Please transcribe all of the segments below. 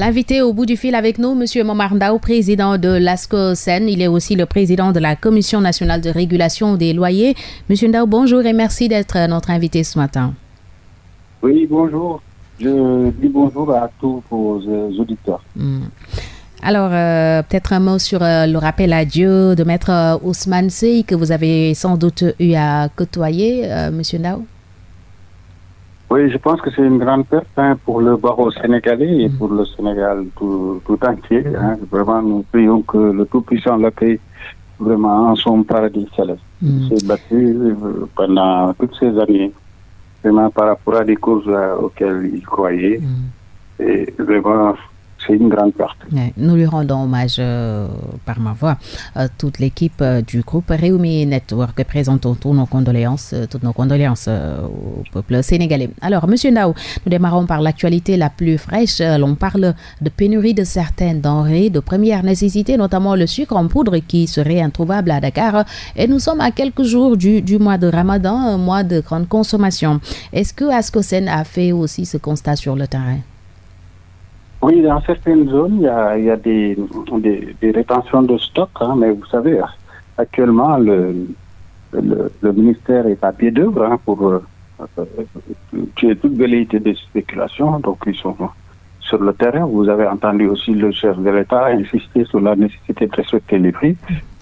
L'invité au bout du fil avec nous, M. Momardao, président de l'ASCO-SEN. Il est aussi le président de la Commission nationale de régulation des loyers. M. Ndao, bonjour et merci d'être notre invité ce matin. Oui, bonjour. Je dis bonjour à tous vos euh, auditeurs. Hmm. Alors, euh, peut-être un mot sur euh, le rappel à Dieu de Maître Ousmane Sey que vous avez sans doute eu à côtoyer, M. Ndao oui, je pense que c'est une grande perte hein, pour le barreau sénégalais et pour le Sénégal tout, entier. Hein. Vraiment, nous prions que le Tout-Puissant l'accueille vraiment en son paradis céleste. Mm. Il s'est battu euh, pendant toutes ces années, vraiment par rapport à des causes euh, auxquelles il croyait. Mm. Et vraiment, c'est une grande perte. nous lui rendons hommage euh, par ma voix. à toute l'équipe euh, du groupe Réumi Network. Présentons nos condoléances, euh, toutes nos condoléances au peuple sénégalais. Alors, Monsieur Nao, nous démarrons par l'actualité la plus fraîche. L'on parle de pénurie de certaines denrées de première nécessité, notamment le sucre en poudre qui serait introuvable à Dakar. Et nous sommes à quelques jours du, du mois de Ramadan, un mois de grande consommation. Est-ce que Ascosen a fait aussi ce constat sur le terrain? Oui, dans certaines zones, il y a, des, rétentions de stock, hein, mais vous savez, actuellement, le, ministère est à pied d'œuvre hein, pour euh, tuer toute velléité de spéculation. Donc, ils sont sur le terrain. Vous avez entendu aussi le chef de l'État insister sur la nécessité de respecter les prix.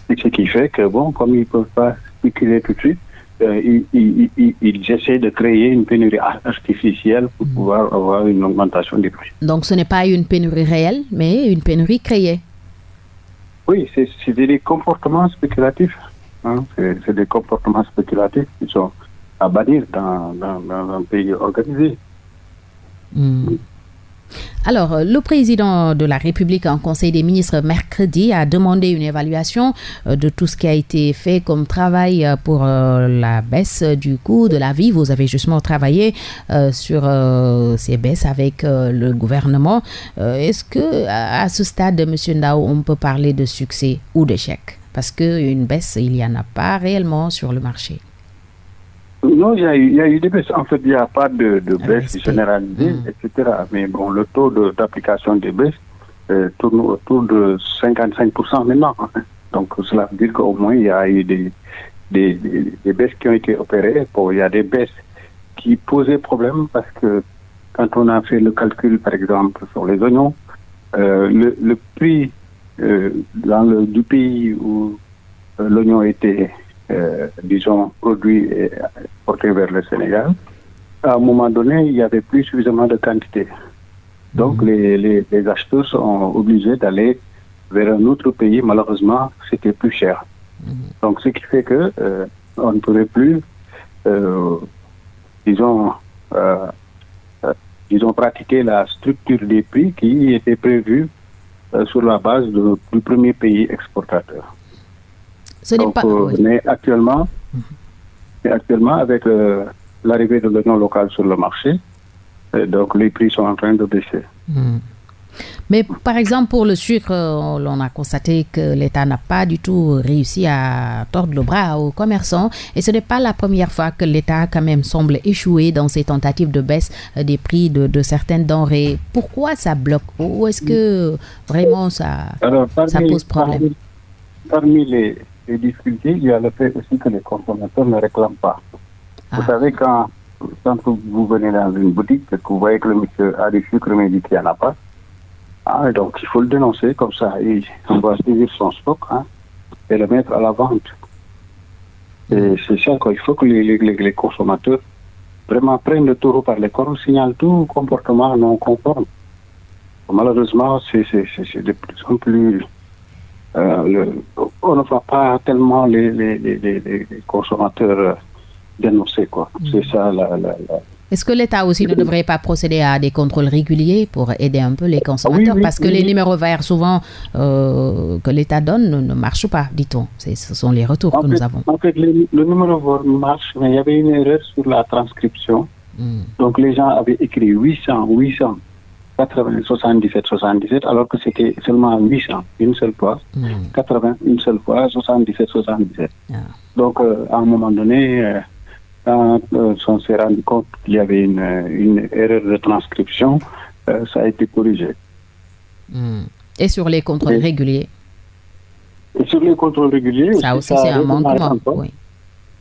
ce qui fait que, bon, comme ils ne peuvent pas spéculer tout de suite, euh, ils, essaient de créer une pénurie artificielle pour mm. pouvoir avoir une augmentation des prix. Donc ce n'est pas une pénurie réelle, mais une pénurie créée. Oui, c'est des comportements spéculatifs. Hein. C'est des comportements spéculatifs qui sont à bannir dans, un pays organisé. Mm. Alors, le président de la République en Conseil des ministres mercredi a demandé une évaluation euh, de tout ce qui a été fait comme travail euh, pour euh, la baisse du coût de la vie. Vous avez justement travaillé sur ces baisses avec le gouvernement. Est-ce que à ce stade, M. Ndao, on peut parler de succès ou d'échec? Parce qu'une baisse, il n'y en a pas réellement sur le marché. Non, il y, a eu, il y, a eu, des baisses. En fait, il n'y a pas de, de ah, baisse généralisée, hmm. etc. Mais bon, le taux d'application des baisses euh, tourne autour de 55% maintenant. Hein. Donc, cela veut dire qu'au moins, il y a eu des, des, des, baisses qui ont été opérées. Bon, il y a des baisses qui posaient problème parce que quand on a fait le calcul, par exemple, sur les oignons, euh, le, le, prix euh, dans le, du pays où euh, l'oignon était euh, disons, produits portés vers le Sénégal, à un moment donné, il n'y avait plus suffisamment de quantité. Donc, mhm. les, les, acheteurs sont obligés d'aller vers un autre pays. Malheureusement, c'était plus cher. Mhm. Donc, ce qui fait que euh, on ne pouvait plus, euh, disons, disons, pratiquer la structure des prix qui était prévue sur la base du premier pays exportateur. Ce n'est pas. Euh, mais actuellement, actuellement, avec euh, l'arrivée de l'oignon local sur le marché, euh, donc les prix sont en train de baisser. Hmm. Mais par exemple, pour le sucre, on a constaté que l'État n'a pas du tout réussi à tordre le bras aux commerçants. Et ce n'est pas la première fois que l'État quand même semble échouer dans ses tentatives de baisse des prix de, certaines denrées. Pourquoi ça bloque? Ou est-ce que vraiment ça, ça pose problème? parmi les, les difficultés, il y a le fait aussi que les consommateurs ne réclament pas. Vous ah. savez, quand, quand vous venez dans une boutique et que vous voyez que le monsieur a du sucre mais dit qu'il n'y en a pas, ah, donc il faut le dénoncer comme ça. Et on va saisir son stock hein, et le mettre à la vente. Et c'est ça qu'il faut que les, les, les, consommateurs vraiment prennent le taureau par les cornes, signalent tout comportement non conforme. Malheureusement, c'est de plus en plus euh, on ne voit pas tellement les, les, les, les consommateurs euh, dénoncer. Quoi. Mm. C'est ça la, la, Est-ce que l'État aussi ne devrait pas procéder à des contrôles réguliers pour aider un peu les consommateurs? Parce que les numéros verts, souvent, euh, que l'État donne ne, marchent pas, dit-on. Ce sont les retours que nous avons. En fait, le, numéro vert marche, mais il y avait une erreur sur la transcription. Mm. Donc, les gens avaient écrit 800, 800. 80, 77, 77, alors que c'était seulement 800, une seule fois. 80, hmm. une seule fois, 77, 77. Ah. Donc, euh, à un moment donné, euh, quand euh, on s'est rendu compte qu'il y avait une, une, erreur de transcription, ça a été corrigé. Hmm. Et sur les contrôles réguliers? Et sur les contrôles réguliers. Ça aussi, c'est un manquement. Oui.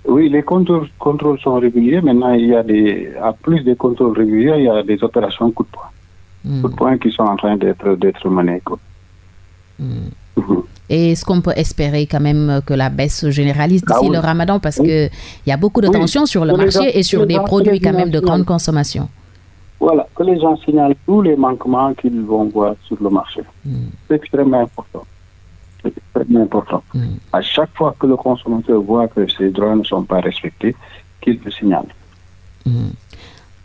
oui, les contrôles, contrôles, sont réguliers. Maintenant, il y a des, à plus des contrôles réguliers, il y a des opérations coup de poing. De poing qui sont en train d'être menées. Hmm. Et est-ce qu'on peut espérer quand même que la baisse se généralise d'ici ah le ramadan? Parce qu'il y a beaucoup de tensions sur le marché et sur des produits quand même de grande consommation Voilà, que les gens signalent tous les manquements qu'ils vont voir sur le marché. Hmm. C'est extrêmement important. C'est extrêmement important. Hmm. À chaque fois que le consommateur voit que ses droits ne sont pas respectés, qu'il le signale.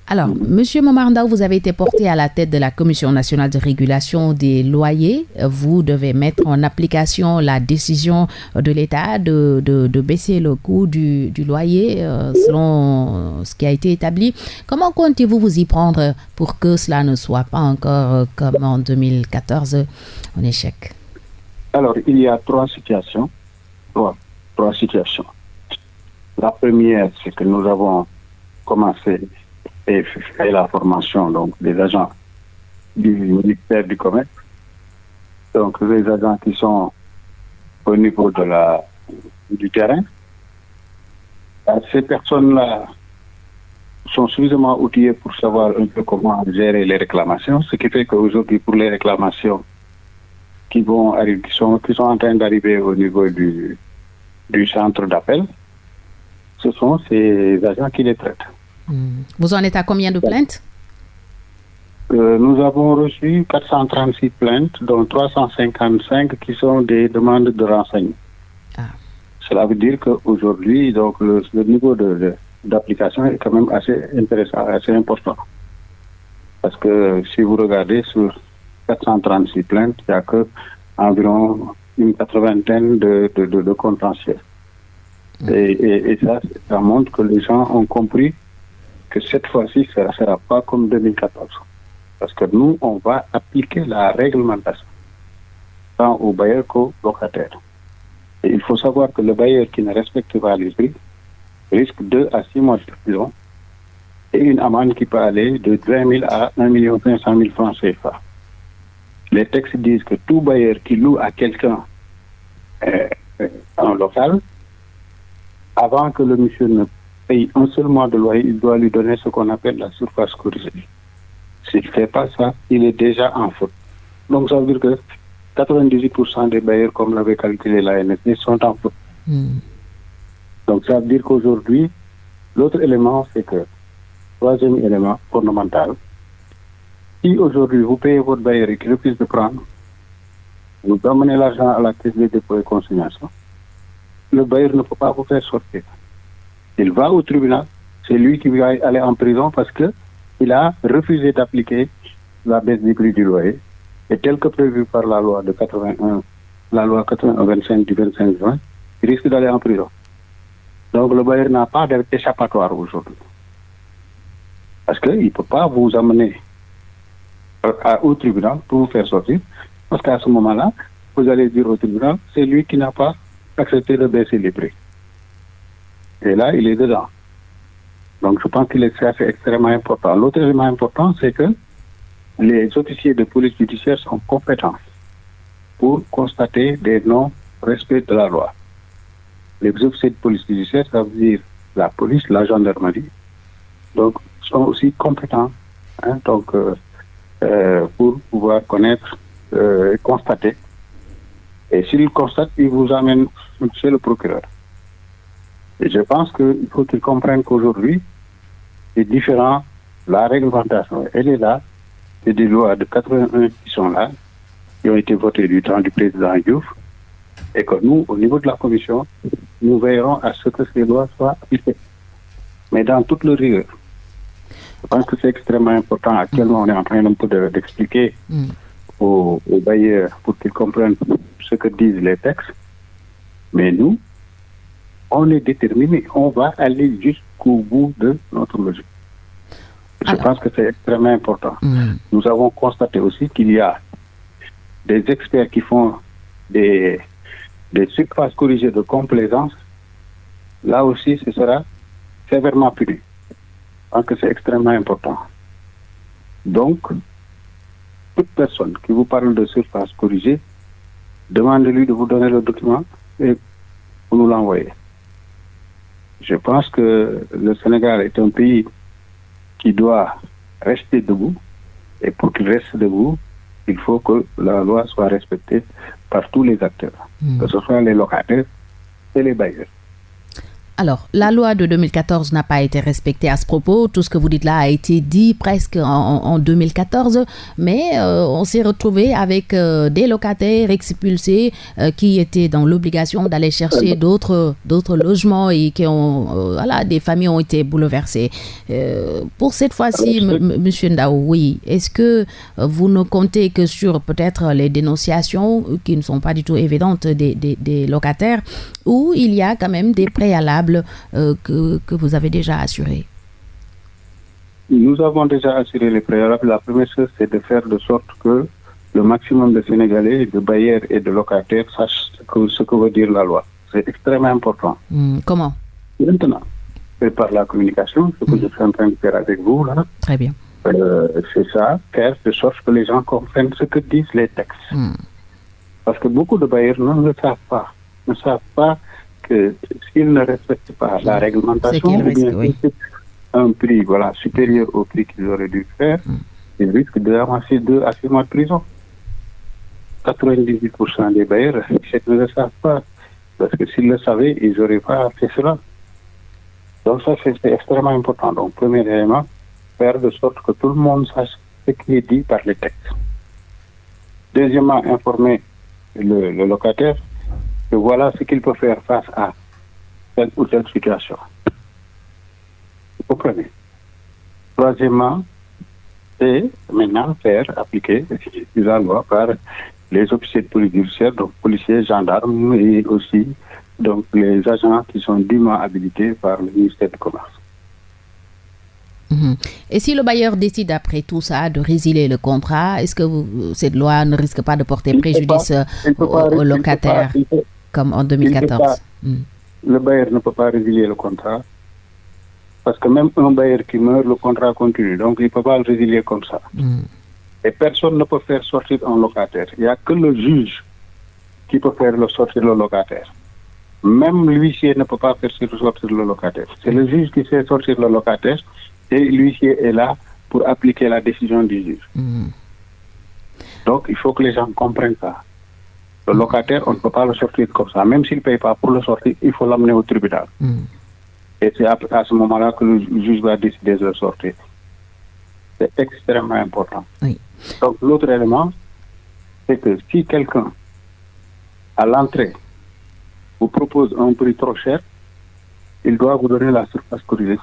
Alors, Monsieur Momardao, vous avez été porté à la tête de la Commission nationale de régulation des loyers. Vous devez mettre en application la décision de l'État de, baisser le coût du, loyer euh, selon ce qui a été établi. Comment comptez-vous vous y prendre pour que cela ne soit pas encore euh, comme en 2014 un échec? Alors, il y a trois situations. Trois, trois situations. La première, c'est que nous avons commencé et la formation donc, des agents du ministère du Commerce. Donc, les agents qui sont au niveau de la, du terrain. Euh, ces personnes-là sont suffisamment outillées pour savoir un peu comment gérer les réclamations, ce qui fait qu'aujourd'hui, pour les réclamations qui vont arriver, qui sont, qui sont en train d'arriver au niveau du, du centre d'appel, ce sont ces agents qui les traitent. Hmm. Vous en êtes à combien de plaintes euh, Nous avons reçu 436 plaintes, dont 355 qui sont des demandes de renseignement. Ah. Cela veut dire qu'aujourd'hui, donc le, niveau d'application est quand même assez intéressant, assez important. Parce que si vous regardez sur 436 plaintes, il n'y a que environ une quatre-vingtaine de, de, de, contentieux. Hmm. Et, et, ça, ça montre que les gens ont compris cette fois-ci, ce ne sera pas comme 2014. Parce que nous, on va appliquer la réglementation, tant aux bailleurs qu'aux locataires. Et il faut savoir que le bailleur qui ne respecte pas les prix risque 2 à 6 mois de prison et une amende qui peut aller de 20 000 à 1 500 000 francs CFA. Les textes disent que tout bailleur qui loue à quelqu'un euh, euh, en local, avant que le monsieur ne paye un seul mois de loyer, il doit lui donner ce qu'on appelle la surface corrigée. S'il ne fait pas ça, il est déjà en faute. Donc ça veut dire que 98% des bailleurs, comme l'avait calculé la NSD, sont en faute. Hmm. Donc ça veut dire qu'aujourd'hui, l'autre élément, c'est que, troisième élément fondamental, si aujourd'hui vous payez votre bailleur et qu'il refuse de prendre, vous amenez l'argent à la caisse de dépôt et consignation, le bailleur ne peut pas vous faire sortir. Il va au tribunal, c'est lui qui va aller en prison parce que il a refusé d'appliquer la baisse du prix du loyer. Et tel que prévu par la loi de 81, la loi 81-25 du 25 juin, il risque d'aller en prison. Donc le bailleur n'a pas d'échappatoire aujourd'hui. Parce qu'il ne peut pas vous amener au tribunal pour vous faire sortir. Parce qu'à ce moment-là, vous allez dire au tribunal, c'est lui qui n'a pas accepté de baisser les prix. Et là, il est dedans. Donc, je pense qu'il est extrêmement important. L'autre élément important, c'est que les officiers de police judiciaire sont compétents pour constater des non-respects de la loi. Les officiers de police judiciaire, ça veut dire la police, la gendarmerie, donc sont aussi compétents hein, donc, euh, euh, pour pouvoir connaître euh, et constater. Et s'ils constatent, ils vous amènent chez le procureur. Et je pense qu'il faut qu'ils comprennent qu'aujourd'hui, c'est différent. La réglementation, elle est là. C'est des lois de 81 qui sont là, qui ont été votées du temps du président Diouf. Et que nous, au niveau de la commission, nous veillerons à ce que ces lois soient appliquées. Mais dans toute le rigueur. Je pense que c'est extrêmement important. Actuellement, on est en train d'expliquer mm. aux, aux bailleurs pour qu'ils comprennent ce que disent les textes. Mais nous, on est déterminé, on va aller jusqu'au bout de notre logique. Je pense que c'est extrêmement important. Hmm. Nous avons constaté aussi qu'il y a des experts qui font des, des surfaces corrigées de complaisance. Là aussi, ce sera sévèrement puni. Je pense que c'est extrêmement important. Donc, toute personne qui vous parle de surface corrigée, demandez-lui de vous donner le document et vous nous l'envoyez. Je pense que le Sénégal est un pays qui doit rester debout. Et pour qu'il reste debout, il faut que la loi soit respectée par tous les acteurs, hmm. que ce soit les locataires et les bailleurs. Alors, la loi de 2014 n'a pas été respectée à ce propos. Tout ce que vous dites là a été dit presque en, 2014, mais euh, on s'est retrouvé avec euh, des locataires expulsés euh, qui étaient dans l'obligation d'aller chercher d'autres d'autres logements et qui ont voilà des familles ont été bouleversées. pour cette fois-ci, Monsieur Ndao, oui, est-ce que vous ne comptez que sur peut-être les dénonciations qui ne sont pas du tout évidentes des, des locataires, ou il y a quand même des préalables euh, que, que, vous avez déjà assuré Nous avons déjà assuré les préalables. La première chose, c'est de faire de sorte que le maximum de Sénégalais, de bailleurs et de locataires sachent ce que, ce que veut dire la loi. C'est extrêmement important. Hmm, comment Maintenant, c'est par la communication, ce que hmm. je suis en train de faire avec vous là. Très bien. Euh, c'est ça, faire de sorte que les gens comprennent ce que disent les textes. Hmm. Parce que beaucoup de bailleurs ne le savent pas. Ne savent pas que s'ils ne respectent pas la réglementation, un prix voilà, supérieur au prix qu'ils auraient dû faire, mm. ils risquent d'avancer deux à six mois de prison. 98% des bailleurs ne le savent pas. Parce que s'ils le savaient, ils n'auraient pas fait cela. Donc ça, c'est extrêmement important. Donc, premier élément, faire de sorte que tout le monde sache ce qui est dit par les textes. Deuxièmement, informer le locataire voilà ce qu'il peut faire face à telle ou telle situation. Vous comprenez? Troisièmement, c'est maintenant faire appliquer la loi par les officiers de police judiciaire, donc policiers, gendarmes et aussi donc les agents qui sont dûment habilités par le ministère du Commerce. Mhm. Et si le bailleur décide après tout ça de résilier le contrat, est-ce que cette loi ne risque pas de porter préjudice aux, locataires comme en 2014. Hmm. Le bailleur ne peut pas résilier le contrat. Parce que même un bailleur qui meurt, le contrat continue. Donc, il ne peut pas le résilier comme ça. Hmm. Et personne ne peut faire sortir un locataire. Il n'y a que le juge qui peut faire le sortir le locataire. Même l'huissier ne peut pas faire sortir le locataire. C'est le juge qui fait sortir le locataire et l'huissier est là pour appliquer la décision du juge. Hmm. Donc, il faut que les gens comprennent ça. Le locataire, on ne peut pas le sortir comme ça. Même s'il ne paye pas pour le sortir, il faut l'amener au tribunal. Hmm. Et c'est à, ce moment-là que le juge va décider de le sortir. C'est extrêmement important. Donc l'autre élément, c'est que si quelqu'un, à l'entrée, vous propose un prix trop cher, il doit vous donner la surface corrigée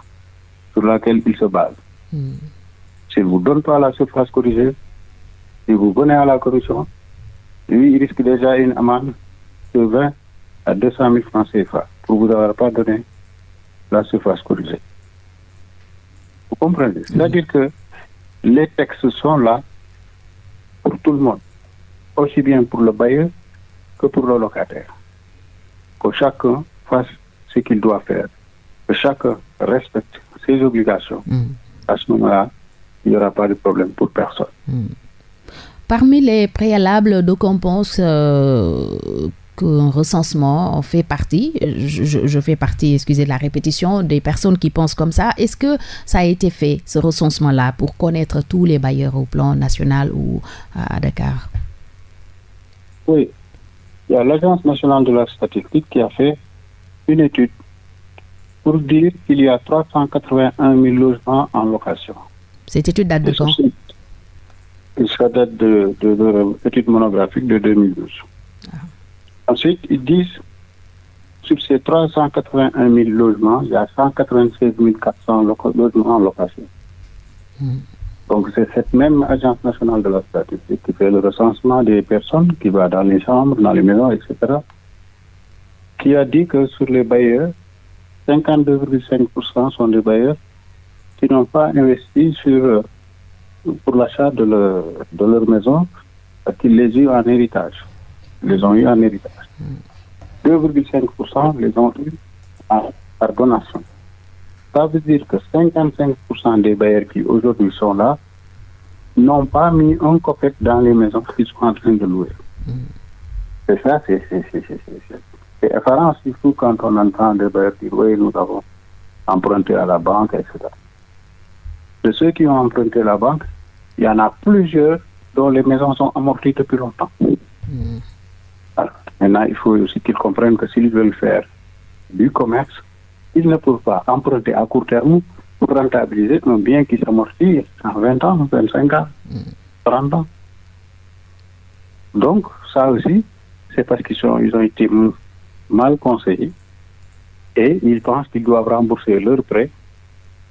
sur laquelle il se base. Hmm. S'il ne vous donne pas la surface corrigée, si vous venez à la commission, lui, il risque déjà une amende de 20 à 200 000 francs CFA pour vous avoir pas donné la surface corrigée. Vous comprenez? C'est-à-dire que les textes sont là pour tout le monde, aussi bien pour le bailleur que pour le locataire. Que chacun fasse ce qu'il doit faire, que chacun respecte ses obligations. Mm. À ce moment-là, il n'y aura pas de problème pour personne. Mm. Parmi les préalables, de pense euh, qu'un recensement fait partie, je, fais partie, excusez la répétition, des personnes qui pensent comme ça. Est-ce que ça a été fait, ce recensement-là, pour connaître tous les bailleurs au plan national ou à Dakar? Oui. Il y a l'Agence nationale de la statistique qui a fait une étude pour dire qu'il y a 381 000 logements en location. Cette étude date de quand? Ça date de, de, étude monographique de 2012. Ah. Ensuite, ils disent, sur ces 381 000 logements, il y a 196 400 logements en location. Hmm. Donc, c'est cette même Agence nationale de la statistique qui fait le recensement des personnes qui va dans les chambres, dans les maisons, etc., qui a dit que sur les bailleurs, 52,5% sont des bailleurs qui n'ont pas investi sur euh, pour l'achat de, de, leur maison qu'ils les ont en héritage. Les ont eu en héritage. 2,5% les ont eu par donation. Ça veut dire que 55% des bailleurs qui aujourd'hui sont là n'ont pas mis un copec dans les maisons qu'ils sont en train de louer. Mm. C'est ça, c'est effarant, surtout quand on entend des bailleurs dire oui, nous avons emprunté à la banque, etc. De ceux qui ont emprunté à la banque, il y en a plusieurs dont les maisons sont amorties depuis longtemps. Mm. maintenant, il faut aussi qu'ils comprennent que s'ils veulent faire du commerce, ils ne peuvent pas emprunter à court terme pour rentabiliser un bien qui s'amortit en 20 ans, 25 ans, 30 ans. Donc, ça aussi, c'est parce qu'ils ils ont été mal conseillés et ils pensent qu'ils doivent rembourser leur prêt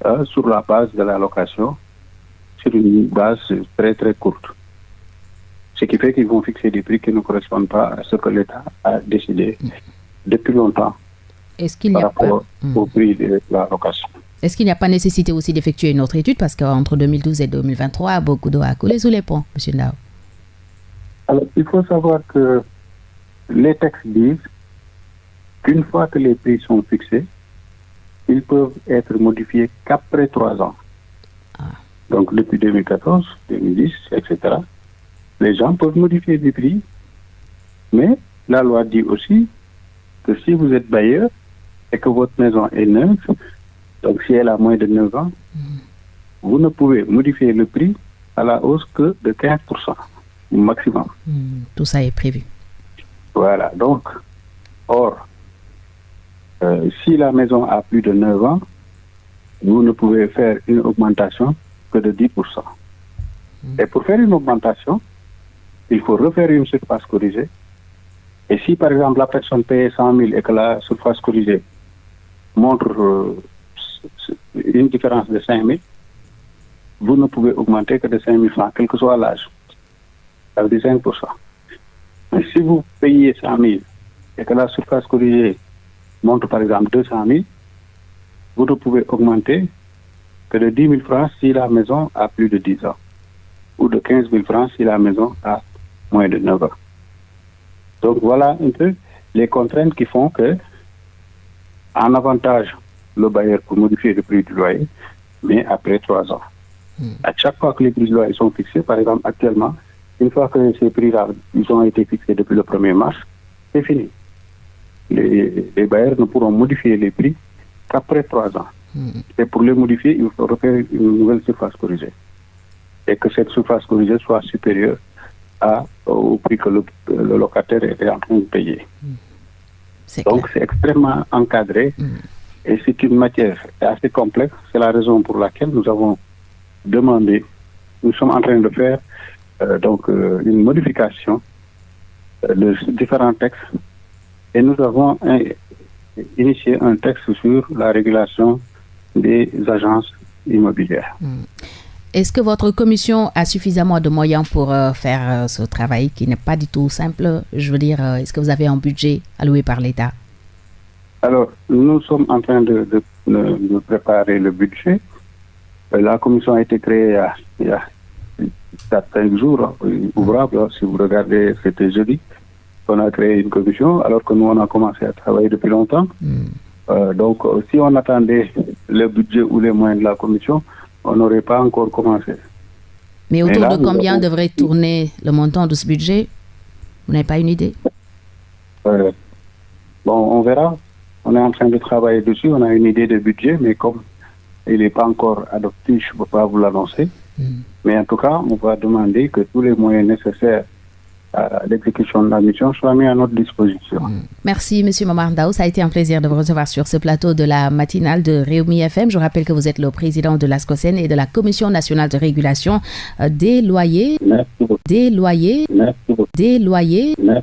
euh, sur la base de la location, sur une base très très courte. Ce qui fait qu'ils vont fixer des prix qui ne correspondent pas à ce que l'État a décidé depuis longtemps. Est-ce qu'il n'y a pas... Hmm. au prix de la location. Est-ce qu'il n'y a pas nécessité aussi d'effectuer une autre étude? Parce qu'entre 2012 et 2023, beaucoup d'eau a coulé sous les ponts, M. Nao Alors, il faut savoir que les textes disent qu'une fois que les prix sont fixés, ils peuvent être modifiés qu'après trois ans. Ah. Donc, depuis 2014, 2010, etc., les gens peuvent modifier les prix, mais la loi dit aussi que si vous êtes bailleur, et que votre maison est neuve, donc si elle a moins de 9 ans, vous ne pouvez modifier le prix à la hausse que de 15% maximum. Hmm, tout ça est prévu. Voilà, donc, or, euh, si la maison a plus de 9 ans, vous ne pouvez faire une augmentation que de 10%. Hmm. Et pour faire une augmentation, il faut refaire une surface corrigée. Et si par exemple la personne paye 100 000 et que la surface corrigée montre euh, une différence de 5 000, vous ne pouvez augmenter que de 5 000 francs, quel que soit l'âge. Ça veut dire 5 Mais si vous payez 100 000 et que la surface corrigée montre par exemple 200 000, vous ne pouvez augmenter que de 10 000 francs si la maison a plus de 10 ans, ou de 15 000 francs si la maison a moins de 9 ans. Donc voilà un peu les contraintes qui font que en avantage le bailleur pour modifier le prix du loyer, mais après trois ans. Hmm. À chaque fois que les prix du loyer sont fixés, par exemple actuellement, une fois que ces prix-là ils ont été fixés depuis le 1er mars, c'est fini. Les, bailleurs ne pourront modifier les prix qu'après trois ans. Hmm. Et pour les modifier, il faut refaire une nouvelle surface corrigée. Et que cette surface corrigée soit supérieure à, au prix que le, locataire est en train de payer. Donc c'est extrêmement encadré mm. et c'est une matière assez complexe. C'est la raison pour laquelle nous avons demandé, nous sommes en train de faire euh, donc euh, une modification euh, de différents textes et nous avons initié un texte sur la régulation des agences immobilières. Mm. Est-ce que votre commission a suffisamment de moyens pour euh, faire euh, ce travail qui n'est pas du tout simple? Je veux dire, euh, est-ce que vous avez un budget alloué par l'État? Alors, nous sommes en train de, préparer le budget. La commission a été créée il y a, il jours ouvrables. Hein, si vous regardez, c'était jeudi. On a créé une commission alors que nous, on a commencé à travailler depuis longtemps. Hmm. donc, si on attendait le budget ou les moyens de la commission, on n'aurait pas encore commencé. Mais autour de combien devrait tourner le montant de ce budget? Vous n'avez pas une idée? Euh, Bon, on verra. On est en train de travailler dessus. On a une idée de budget, mais comme il n'est pas encore adopté, je ne peux pas vous l'annoncer. Hmm. Mais en tout cas, on va demander que tous les moyens nécessaires l'exécution de la mission soit mis à notre disposition. Mm. Merci, M. Mamardao. Ça a été un plaisir de vous recevoir sur ce plateau de la matinale de Réumi FM. Je rappelle que vous êtes le président de l'ASCOSEN et de la Commission nationale de régulation euh, des loyers. Merci. Des loyers. Merci. Des loyers. Merci